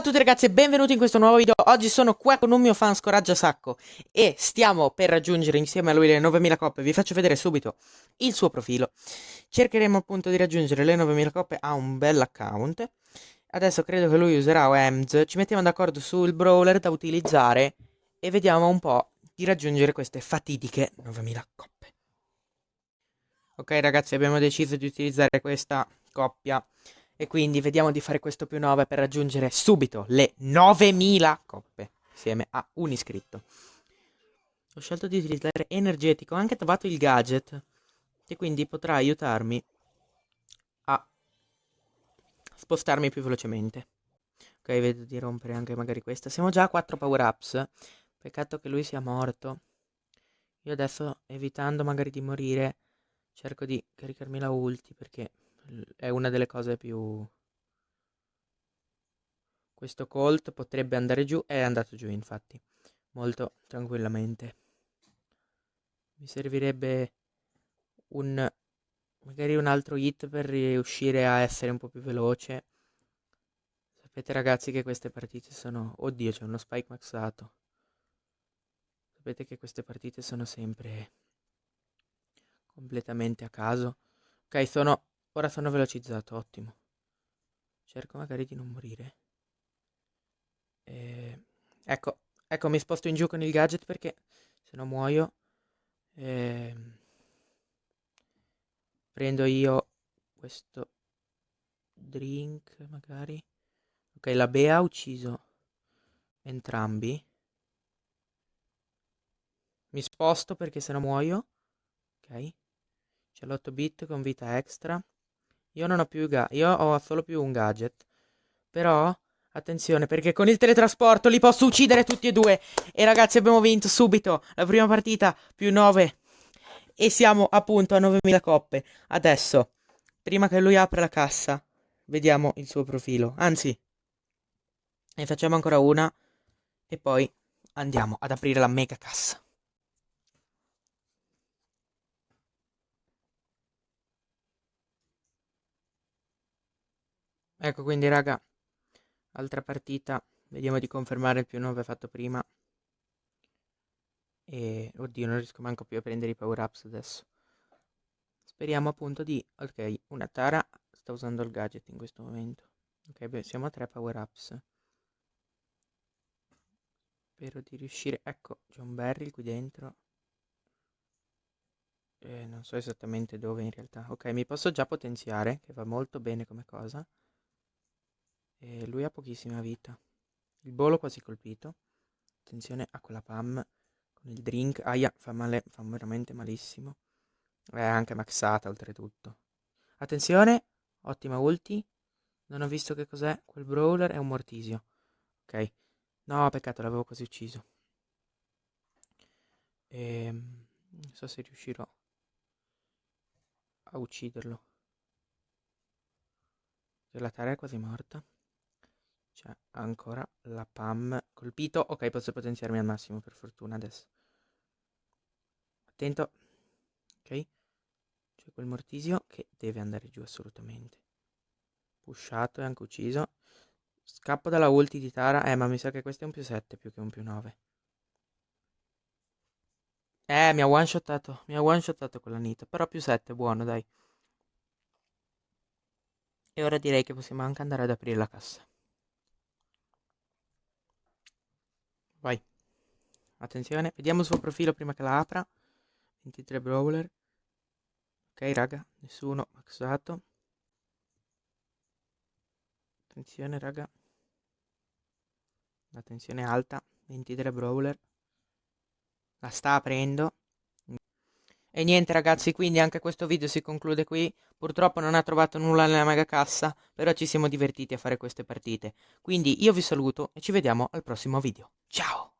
tutti ragazzi e benvenuti in questo nuovo video. Oggi sono qua con un mio fan Scoraggia Sacco E stiamo per raggiungere insieme a lui le 9000 coppe. Vi faccio vedere subito il suo profilo. Cercheremo appunto di raggiungere le 9000 coppe Ha un bel account. Adesso credo che lui userà OEMS Ci mettiamo d'accordo sul brawler da utilizzare E vediamo un po' di raggiungere queste fatidiche 9000 coppe. Ok ragazzi abbiamo deciso di utilizzare questa coppia e quindi vediamo di fare questo più 9 per raggiungere subito le 9000 coppe insieme a un iscritto. Ho scelto di utilizzare energetico, ho anche trovato il gadget che quindi potrà aiutarmi a spostarmi più velocemente. Ok, vedo di rompere anche magari questa. Siamo già a 4 power ups. Peccato che lui sia morto. Io adesso, evitando magari di morire, cerco di caricarmi la ulti perché è una delle cose più... Questo Colt potrebbe andare giù, è andato giù infatti, molto tranquillamente. Mi servirebbe un... magari un altro hit per riuscire a essere un po' più veloce. Sapete ragazzi che queste partite sono... Oddio, c'è uno spike maxato. Sapete che queste partite sono sempre completamente a caso. Ok, sono Ora sono velocizzato, ottimo. Cerco magari di non morire. E... Ecco, ecco, mi sposto in giù con il gadget perché se no muoio. E... Prendo io questo drink, magari. Ok, la Bea ha ucciso entrambi. Mi sposto perché se no muoio. Ok. C'è l'8 bit con vita extra. Io non ho più ga- io ho solo più un gadget. Però attenzione perché con il teletrasporto li posso uccidere tutti e due. E ragazzi abbiamo vinto subito la prima partita più 9 e siamo appunto a 9000 coppe. Adesso, prima che lui apra la cassa, vediamo il suo profilo. Anzi, ne facciamo ancora una e poi andiamo ad aprire la mega cassa. Ecco quindi raga, altra partita, vediamo di confermare il più 9 fatto prima. E oddio, non riesco manco più a prendere i power ups adesso. Speriamo appunto di... Ok, una Tara sta usando il gadget in questo momento. Ok, beh, siamo a 3 power ups. Spero di riuscire... Ecco, c'è un barrel qui dentro. Eh, non so esattamente dove in realtà. Ok, mi posso già potenziare, che va molto bene come cosa. E lui ha pochissima vita. Il bolo quasi colpito. Attenzione a quella pam con il drink. Aia, fa male, fa veramente malissimo. È anche maxata oltretutto. Attenzione, ottima ulti. Non ho visto che cos'è. Quel brawler è un mortisio. Ok. No, peccato, l'avevo quasi ucciso. E... Ehm, non so se riuscirò a ucciderlo. La Tara è quasi morta. C'è ancora la PAM. Colpito. Ok, posso potenziarmi al massimo per fortuna adesso. Attento. Ok. C'è quel mortisio che deve andare giù assolutamente. Pushato e anche ucciso. Scappo dalla ulti di Tara. Eh, ma mi sa che questo è un più 7 più che un più 9. Eh, mi ha one shotato. Mi ha one shotato quella Nita. Però più 7, buono, dai. E ora direi che possiamo anche andare ad aprire la cassa. Vai. Attenzione, vediamo il suo profilo prima che la apra. 23 brawler. Ok, raga, nessuno maxato. Attenzione, raga. La tensione alta. 23 brawler. La sta aprendo. E niente ragazzi, quindi anche questo video si conclude qui. Purtroppo non ha trovato nulla nella mega cassa, però ci siamo divertiti a fare queste partite. Quindi io vi saluto e ci vediamo al prossimo video. Ciao!